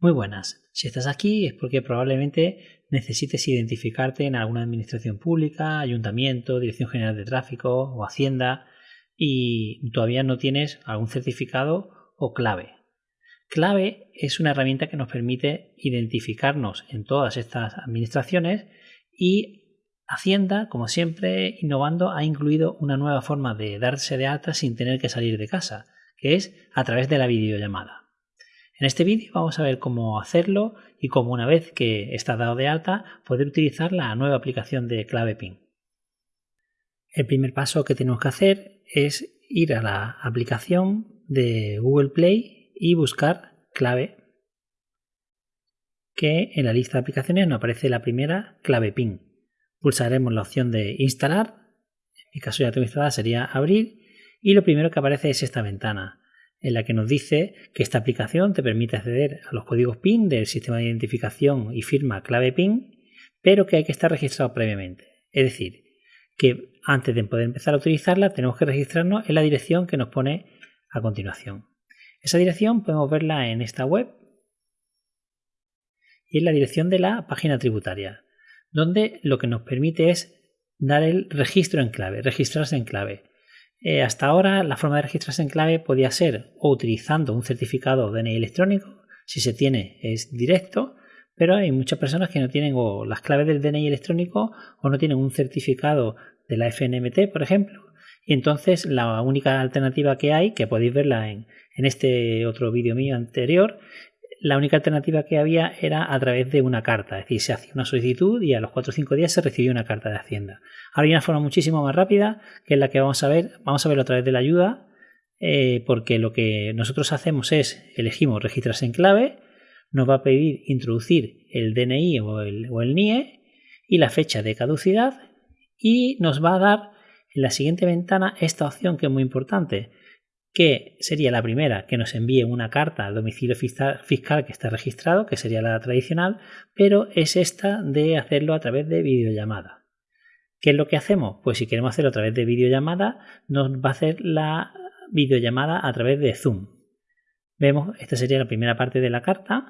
Muy buenas. Si estás aquí es porque probablemente necesites identificarte en alguna administración pública, ayuntamiento, Dirección General de Tráfico o Hacienda y todavía no tienes algún certificado o clave. Clave es una herramienta que nos permite identificarnos en todas estas administraciones y Hacienda, como siempre, innovando, ha incluido una nueva forma de darse de alta sin tener que salir de casa, que es a través de la videollamada. En este vídeo vamos a ver cómo hacerlo y cómo una vez que está dado de alta poder utilizar la nueva aplicación de clave PIN. El primer paso que tenemos que hacer es ir a la aplicación de Google Play y buscar clave que en la lista de aplicaciones nos aparece la primera clave PIN. Pulsaremos la opción de instalar, en mi caso ya tengo instalada sería abrir y lo primero que aparece es esta ventana en la que nos dice que esta aplicación te permite acceder a los códigos PIN del sistema de identificación y firma clave PIN, pero que hay que estar registrado previamente. Es decir, que antes de poder empezar a utilizarla tenemos que registrarnos en la dirección que nos pone a continuación. Esa dirección podemos verla en esta web y en la dirección de la página tributaria, donde lo que nos permite es dar el registro en clave, registrarse en clave. Eh, hasta ahora la forma de registrarse en clave podía ser o utilizando un certificado DNI electrónico, si se tiene es directo, pero hay muchas personas que no tienen o las claves del DNI electrónico o no tienen un certificado de la FNMT, por ejemplo. Y entonces la única alternativa que hay, que podéis verla en, en este otro vídeo mío anterior, la única alternativa que había era a través de una carta, es decir, se hacía una solicitud y a los 4 o 5 días se recibía una carta de Hacienda. Ahora hay una forma muchísimo más rápida, que es la que vamos a ver, vamos a verlo a través de la ayuda, eh, porque lo que nosotros hacemos es, elegimos registrarse en clave, nos va a pedir introducir el DNI o el, o el NIE y la fecha de caducidad y nos va a dar en la siguiente ventana esta opción que es muy importante, que sería la primera, que nos envíe una carta al domicilio fiscal que está registrado, que sería la tradicional, pero es esta de hacerlo a través de videollamada. ¿Qué es lo que hacemos? Pues si queremos hacerlo a través de videollamada, nos va a hacer la videollamada a través de Zoom. Vemos, esta sería la primera parte de la carta.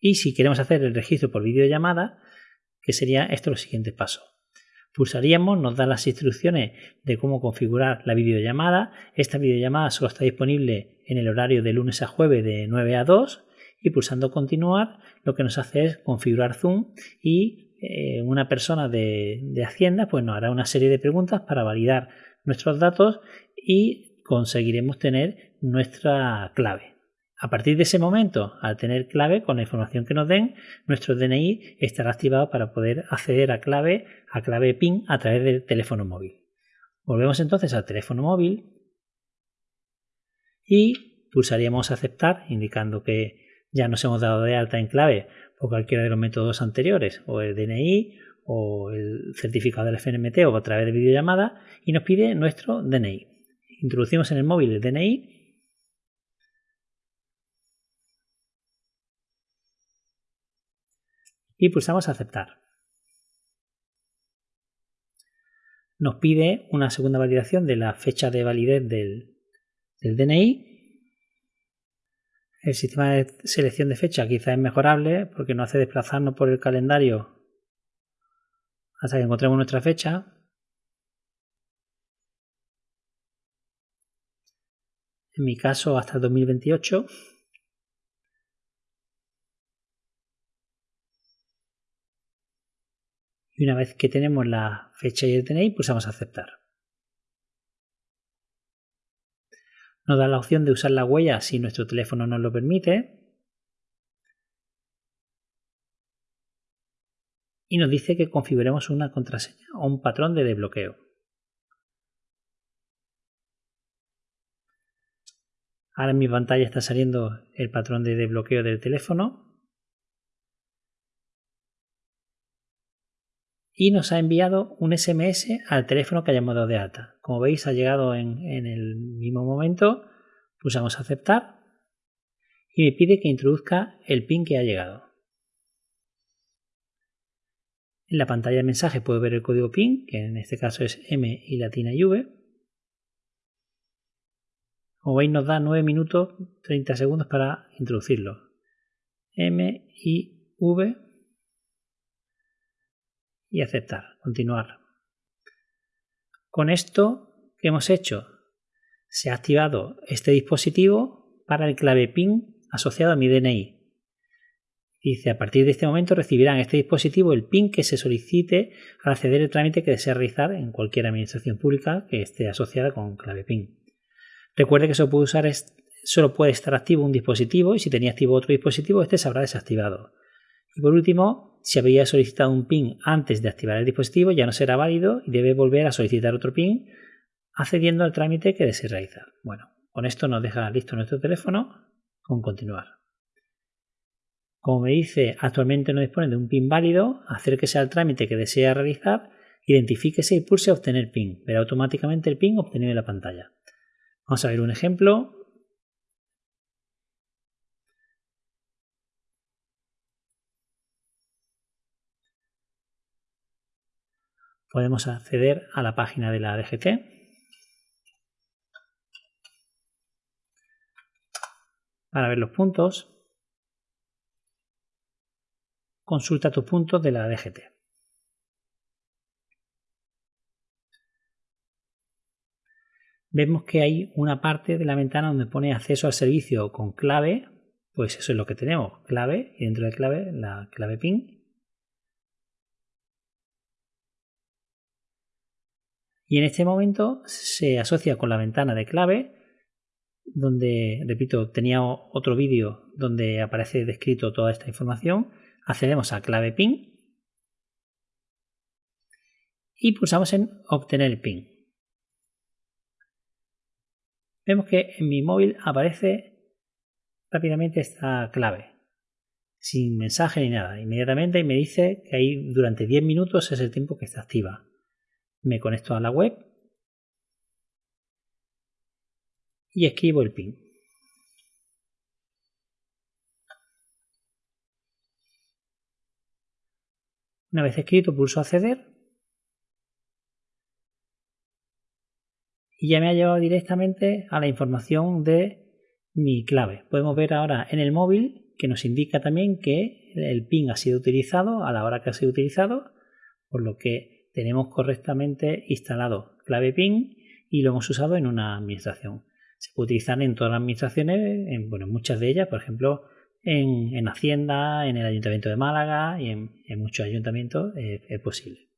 Y si queremos hacer el registro por videollamada, que sería esto los siguientes pasos. Pulsaríamos, nos da las instrucciones de cómo configurar la videollamada. Esta videollamada solo está disponible en el horario de lunes a jueves de 9 a 2 y pulsando continuar lo que nos hace es configurar Zoom y eh, una persona de, de Hacienda pues nos hará una serie de preguntas para validar nuestros datos y conseguiremos tener nuestra clave. A partir de ese momento, al tener clave, con la información que nos den, nuestro DNI estará activado para poder acceder a clave, a clave PIN a través del teléfono móvil. Volvemos entonces al teléfono móvil y pulsaríamos aceptar, indicando que ya nos hemos dado de alta en clave por cualquiera de los métodos anteriores, o el DNI, o el certificado del FNMT, o a través de videollamada, y nos pide nuestro DNI. Introducimos en el móvil el DNI y pulsamos aceptar. Nos pide una segunda validación de la fecha de validez del, DNI. El sistema de selección de fecha quizá es mejorable porque nos hace desplazarnos por el calendario hasta que encontremos nuestra fecha. En mi caso hasta el 2028. Y una vez que tenemos la fecha y el DNI pulsamos aceptar. Nos da la opción de usar la huella si nuestro teléfono nos lo permite. Y nos dice que configuremos una contraseña o un patrón de desbloqueo. Ahora en mi pantalla está saliendo el patrón de desbloqueo del teléfono. Y nos ha enviado un SMS al teléfono que hayamos dado de alta. Como veis ha llegado en, el mismo momento, pulsamos aceptar y me pide que introduzca el PIN que ha llegado. En la pantalla de mensaje puedo ver el código PIN, que en este caso es M y latina y V. Como veis nos da 9 minutos 30 segundos para introducirlo. M, I, V y aceptar, continuar. Con esto que hemos hecho, se ha activado este dispositivo para el clave PIN asociado a mi DNI. Dice, a partir de este momento recibirán este dispositivo el PIN que se solicite al acceder al trámite que desea realizar en cualquier administración pública que esté asociada con clave PIN. Recuerde que solo puede, usar solo puede estar activo un dispositivo y si tenía activo otro dispositivo, este se habrá desactivado. Y por último, si había solicitado un PIN antes de activar el dispositivo, ya no será válido y debe volver a solicitar otro PIN accediendo al trámite que desee realizar. Bueno, con esto nos deja listo nuestro teléfono con continuar. Como me dice, actualmente no dispone de un PIN válido, acérquese al trámite que desea realizar, identifíquese y pulse obtener PIN. Verá automáticamente el PIN obtenido en la pantalla. Vamos a ver un ejemplo. Podemos acceder a la página de la DGT. Para ver los puntos, consulta tus puntos de la DGT. Vemos que hay una parte de la ventana donde pone acceso al servicio con clave, pues eso es lo que tenemos, clave, y dentro de clave la clave PIN. Y en este momento se asocia con la ventana de clave donde, repito, tenía otro vídeo donde aparece descrito toda esta información. Accedemos a clave PIN y pulsamos en obtener PIN. Vemos que en mi móvil aparece rápidamente esta clave, sin mensaje ni nada. Inmediatamente me dice que ahí durante 10 minutos es el tiempo que está activa. Me conecto a la web y escribo el PIN. Una vez escrito pulso acceder y ya me ha llevado directamente a la información de mi clave. Podemos ver ahora en el móvil que nos indica también que el PIN ha sido utilizado a la hora que ha sido utilizado, por lo que tenemos correctamente instalado clave PIN y lo hemos usado en una administración se puede utilizar en todas las administraciones, en bueno, muchas de ellas, por ejemplo, en, Hacienda, en el Ayuntamiento de Málaga y en, muchos ayuntamientos es posible.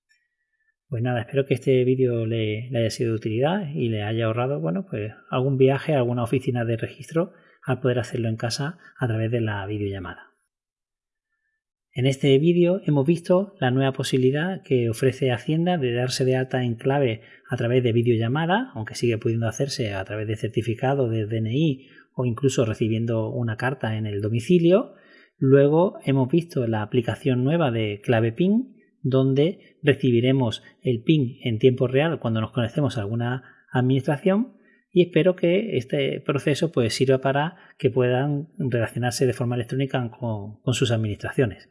Pues nada, espero que este vídeo le, le, haya sido de utilidad y le haya ahorrado, bueno, pues algún viaje a alguna oficina de registro al poder hacerlo en casa a través de la videollamada. En este vídeo hemos visto la nueva posibilidad que ofrece Hacienda de darse de alta en clave a través de videollamada, aunque sigue pudiendo hacerse a través de certificado de DNI o incluso recibiendo una carta en el domicilio. Luego hemos visto la aplicación nueva de clave PIN, donde recibiremos el PIN en tiempo real cuando nos conectemos a alguna administración y espero que este proceso pues, sirva para que puedan relacionarse de forma electrónica con sus administraciones.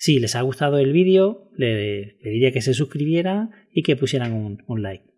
Si les ha gustado el vídeo, le, diría que se suscribieran y que pusieran un like.